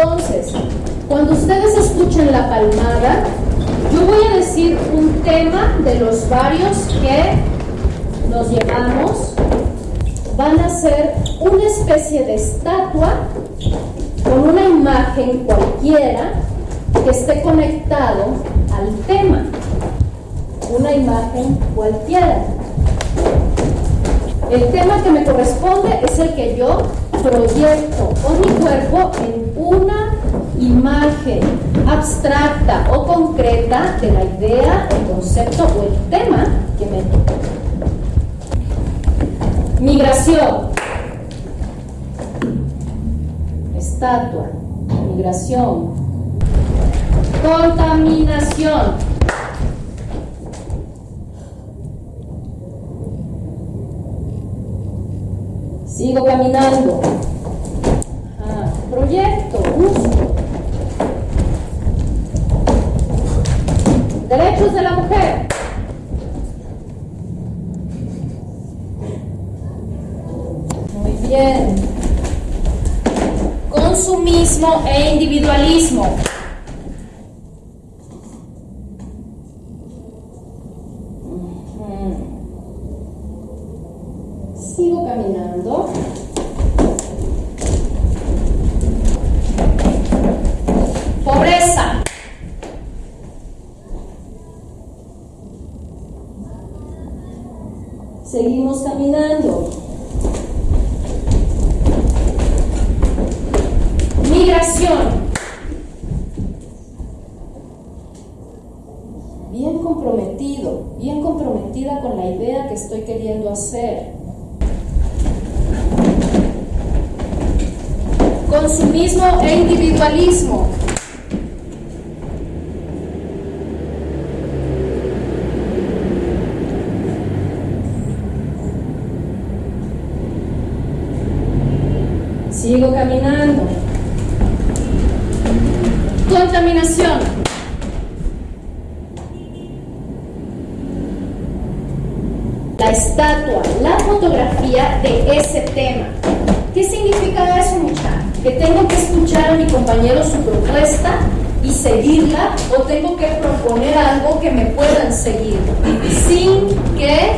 Entonces, cuando ustedes escuchen la palmada, yo voy a decir un tema de los varios que nos llevamos. Van a ser una especie de estatua con una imagen cualquiera que esté conectado al tema. Una imagen cualquiera. El tema que me corresponde es el que yo proyecto con mi cuerpo en imagen abstracta o concreta de la idea, el concepto o el tema que me toca. Migración. Estatua. Migración. Contaminación. Sigo caminando. Proyecto, uso. Derechos de la mujer. Muy bien. Consumismo e individualismo. Sigo caminando. Pobreza. Seguimos caminando. Bien comprometido, bien comprometida con la idea que estoy queriendo hacer. Consumismo e individualismo. Sigo caminando. La estatua, la fotografía de ese tema. ¿Qué significa eso, muchachos? Que tengo que escuchar a mi compañero su propuesta y seguirla o tengo que proponer algo que me puedan seguir sin que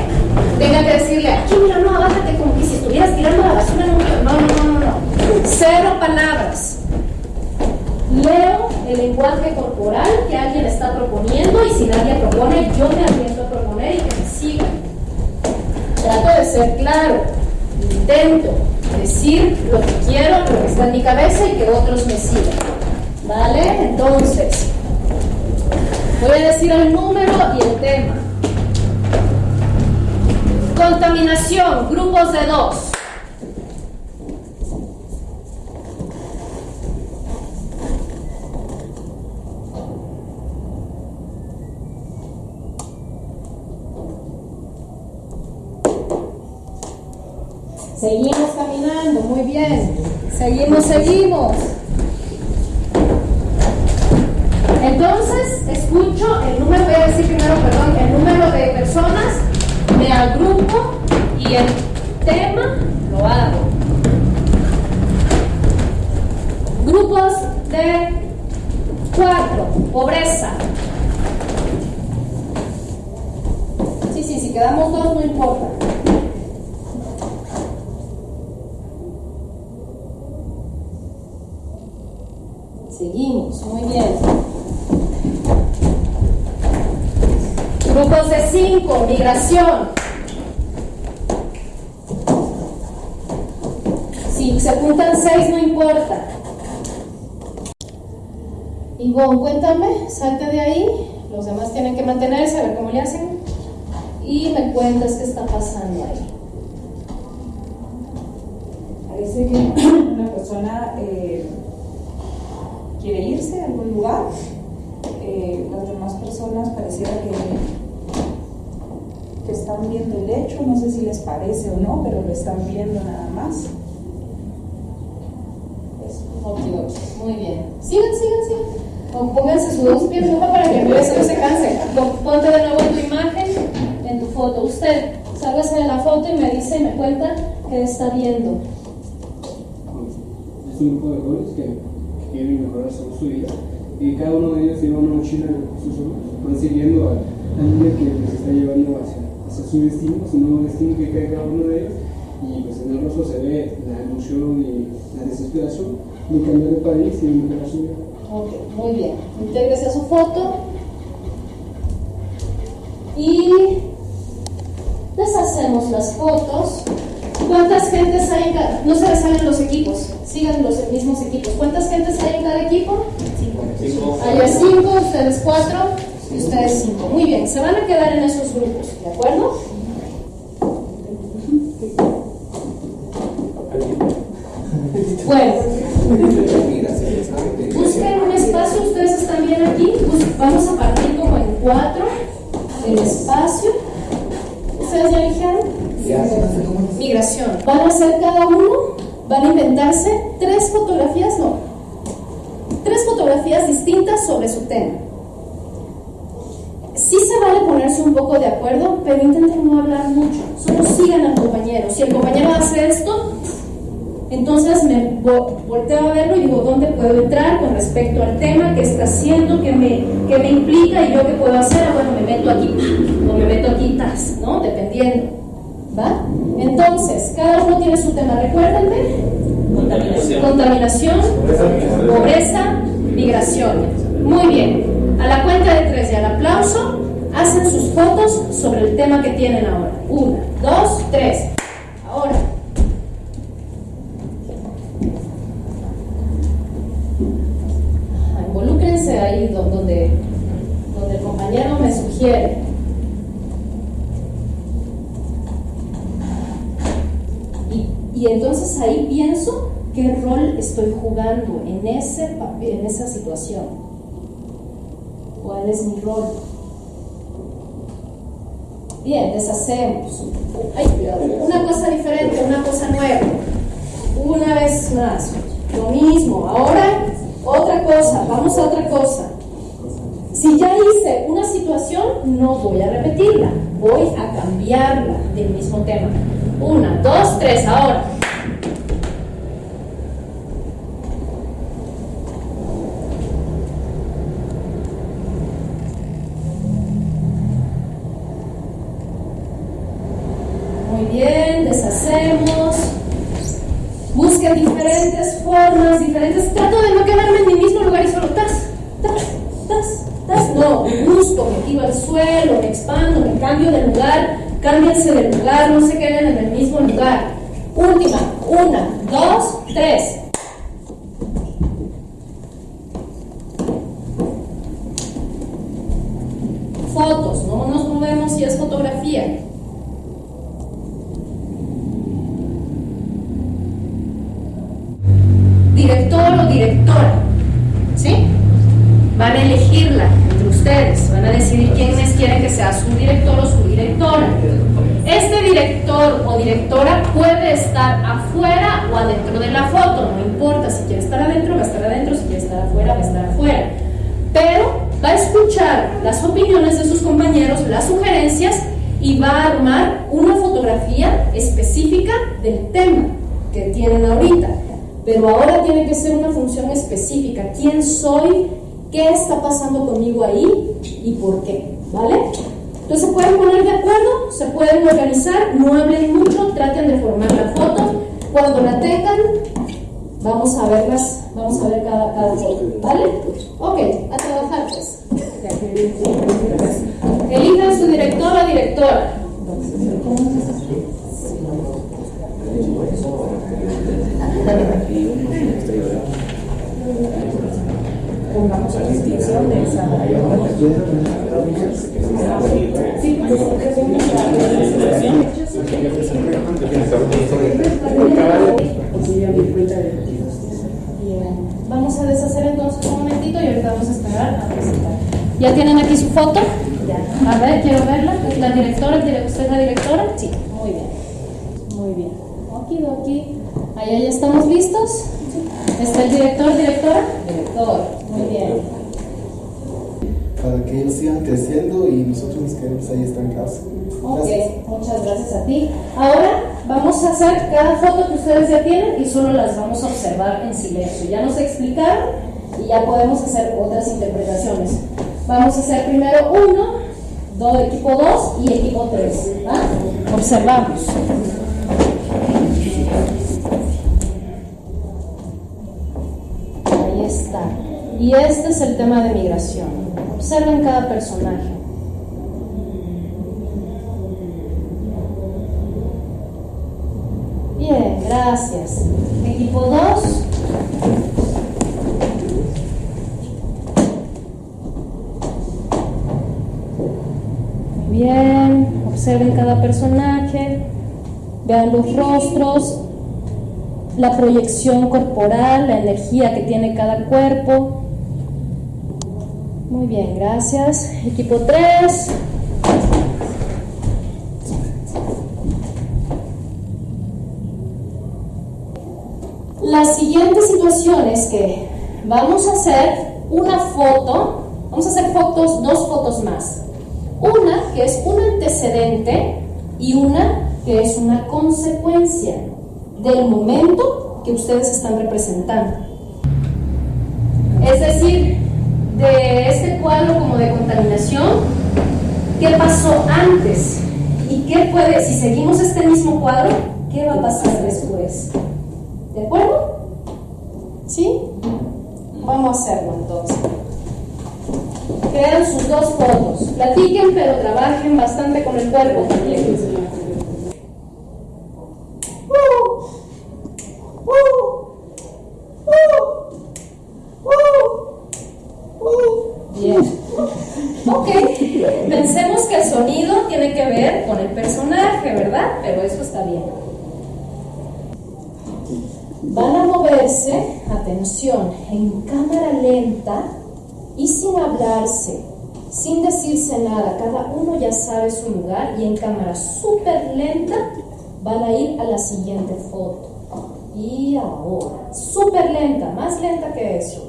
tenga que decirle, aquí mira, no, bájate como que si estuvieras tirando la basura no, no, no, no, no. Cero palabras. Leo el lenguaje corporal que alguien está proponiendo y si nadie propone, yo me aviento a proponer y que me sigan. Trato de ser claro, intento decir lo que quiero, lo que está en mi cabeza y que otros me sigan. ¿Vale? Entonces, voy a decir el número y el tema. Contaminación, grupos de dos. Seguimos caminando, muy bien. Seguimos, seguimos. Entonces, escucho el número, voy a decir primero, perdón, el número de personas, me agrupo y el tema lo hago. Grupos de cuatro, pobreza. Sí, sí, si quedamos dos no importa. Seguimos, muy bien. Grupos de cinco, migración. Si se juntan seis, no importa. Ivonne, cuéntame, salte de ahí. Los demás tienen que mantenerse, a ver cómo le hacen. Y me cuentas qué está pasando ahí. Parece que una persona eh, quiere irse a algún lugar. Eh, las demás personas pareciera que, que están viendo el hecho, no sé si les parece o no, pero lo están viendo nada más. Eso, Muy bien. Sigan, sigan, sigan. O pónganse sus dos pies no para que no se, no se cansen. Ponte de nuevo en tu imagen, en tu foto. Usted, sálgase de la foto y me dice y me cuenta qué está viendo. Es un grupo de jóvenes que quieren mejorar su, vida. Y cada uno de ellos lleva una mochila en sus hombros, van siguiendo a la que les está llevando hacia, su destino, su nuevo destino que cae cada uno de ellos. Y pues en el rostro se ve la emoción y la desesperación de cambiar de país y de mejorar su vida. Ok, muy bien. Intégrese a su foto. Y deshacemos las fotos. ¿Cuántas gentes hay en cada? No se les salen los equipos, sigan los mismos equipos. ¿Cuántas gentes hay en cada equipo? Cinco. Hay cinco, ustedes cuatro y ustedes cinco. Muy bien, se van a quedar en esos grupos, ¿de acuerdo? Bueno, busquen un espacio, ustedes están bien aquí. Vamos a partir como en cuatro el espacio. ¿Ustedes ya eligieron? Migración. Van a hacer cada uno, van a inventarse tres fotografías, no, tres fotografías distintas sobre su tema. Sí se vale ponerse un poco de acuerdo, pero intenten no hablar mucho. Solo sigan al compañero. Si el compañero hace esto, entonces me vo- volteo a verlo y digo, ¿dónde puedo entrar con respecto al tema? ¿Qué está haciendo? ¿Qué me, qué me implica? ¿Y yo qué puedo hacer? Ah, bueno, me meto aquí, o me meto aquí, tas, ¿no? Dependiendo. ¿Va? Entonces, cada uno tiene su tema. Recuérdenme. Contaminación, pobreza, migración. Muy bien. A la cuenta de tres y al aplauso, hacen sus fotos sobre el tema que tienen ahora. Una, dos, tres. Ahora. Ajá, Involúcrense ahí do- donde, donde el compañero me sugiere. Y, y entonces ahí pienso qué rol estoy jugando en, ese, papel, en esa situación. ¿Cuál es mi rol? Bien, deshacemos. Una cosa diferente, una cosa nueva. Una vez más. Lo mismo. Ahora, otra cosa. Vamos a otra cosa. Si ya hice una situación, no voy a repetirla. Voy a cambiarla del mismo tema. Una, dos, tres. Ahora. Muy deshacemos. Busquen diferentes formas, diferentes. Trato de no quedarme en mi mismo lugar y solo tas, tas, tas, tas. No, busco, me tiro al suelo, me expando, me cambio de lugar. Cámbiense de lugar, no se queden en el mismo lugar. Última, una, dos, tres. Fotos, no nos movemos si es fotografía. Director o directora, ¿sí? Van a elegirla entre ustedes, van a decidir quiénes quieren que sea su director o su directora. Este director o directora puede estar afuera o adentro de la foto, no importa, si quiere estar adentro, va a estar adentro, si quiere estar afuera, va a estar afuera. Pero va a escuchar las opiniones de sus compañeros, las sugerencias y va a armar una fotografía específica del tema que tienen ahorita. Pero ahora tiene que ser una función específica. ¿Quién soy? ¿Qué está pasando conmigo ahí? ¿Y por qué? ¿Vale? Entonces se pueden poner de acuerdo, se pueden organizar, no hablen mucho, traten de formar la foto. Cuando la tengan, vamos a verlas, vamos a ver cada, cada foto. ¿Vale? Ok, a trabajar pues. Elijan su director o directora. Vamos a deshacer entonces un momentito y ahorita vamos a esperar a presentar. ¿Ya tienen aquí su foto? A ver, quiero verla. ¿Es la directora? ¿El direc- ¿Usted es la directora? Sí, muy bien. Muy bien. Aquí, Ahí ya estamos listos. ¿Está el director, directora? Director. Muy bien. para que ellos sigan creciendo y nosotros nos quedemos ahí estancados. Ok, muchas gracias a ti. Ahora vamos a hacer cada foto que ustedes ya tienen y solo las vamos a observar en silencio. Ya nos explicaron ya podemos hacer otras interpretaciones. Vamos a hacer primero uno, dos, equipo 2 y equipo 3. Observamos. Y este es el tema de migración. Observen cada personaje. Bien, gracias. Equipo 2. Bien, observen cada personaje, vean los rostros, la proyección corporal, la energía que tiene cada cuerpo. Muy bien, gracias. Equipo 3. La siguiente situación es que vamos a hacer una foto, vamos a hacer fotos, dos fotos más. Una que es un antecedente y una que es una consecuencia del momento que ustedes están representando. Es decir, de este cuadro como de contaminación, ¿qué pasó antes? ¿Y qué puede, si seguimos este mismo cuadro, qué va a pasar después? ¿De acuerdo? ¿Sí? Vamos a hacerlo entonces. Crean sus dos fotos. Platiquen, pero trabajen bastante con el cuerpo también. Bien. Ok, pensemos que el sonido tiene que ver con el personaje, ¿verdad? Pero eso está bien. Van a moverse, atención, en cámara lenta y sin hablarse, sin decirse nada. Cada uno ya sabe su lugar y en cámara súper lenta van a ir a la siguiente foto. Y ahora, súper lenta, más lenta que eso.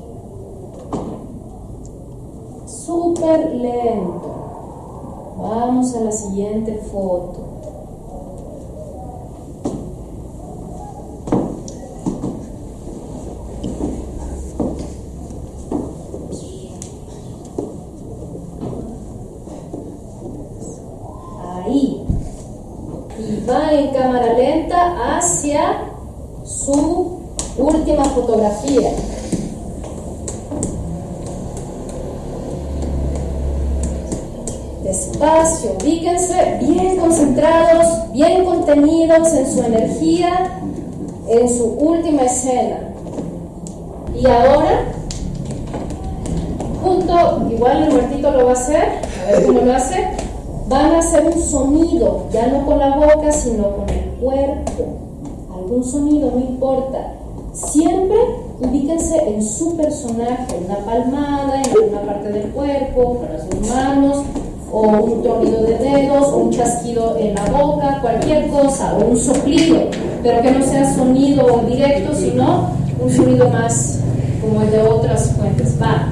Súper lento. Vamos a la siguiente foto. Ahí. Y va en cámara lenta hacia su última fotografía. Despacio, ubíquense bien concentrados, bien contenidos en su energía, en su última escena. Y ahora, junto, igual el muertito lo va a hacer, a ver cómo lo hace, van a hacer un sonido, ya no con la boca, sino con el cuerpo. Algún sonido, no importa. Siempre ubíquense en su personaje, una palmada en alguna parte del cuerpo, las dos manos, o un tronido de dedos, o un chasquido en la boca, cualquier cosa, o un soplido, pero que no sea sonido directo, sino un sonido más como el de otras fuentes. Va.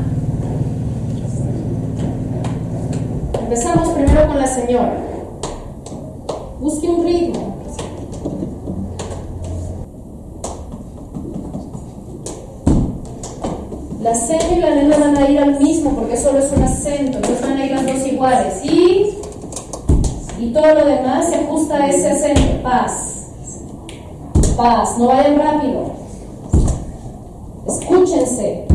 Empezamos primero con la señora. Busque un ritmo. La seña y la nena van a ir al mismo porque solo es un acento, entonces van a ir las dos iguales. Y, y todo lo demás se ajusta a ese acento. Paz. Paz. No vayan rápido. Escúchense.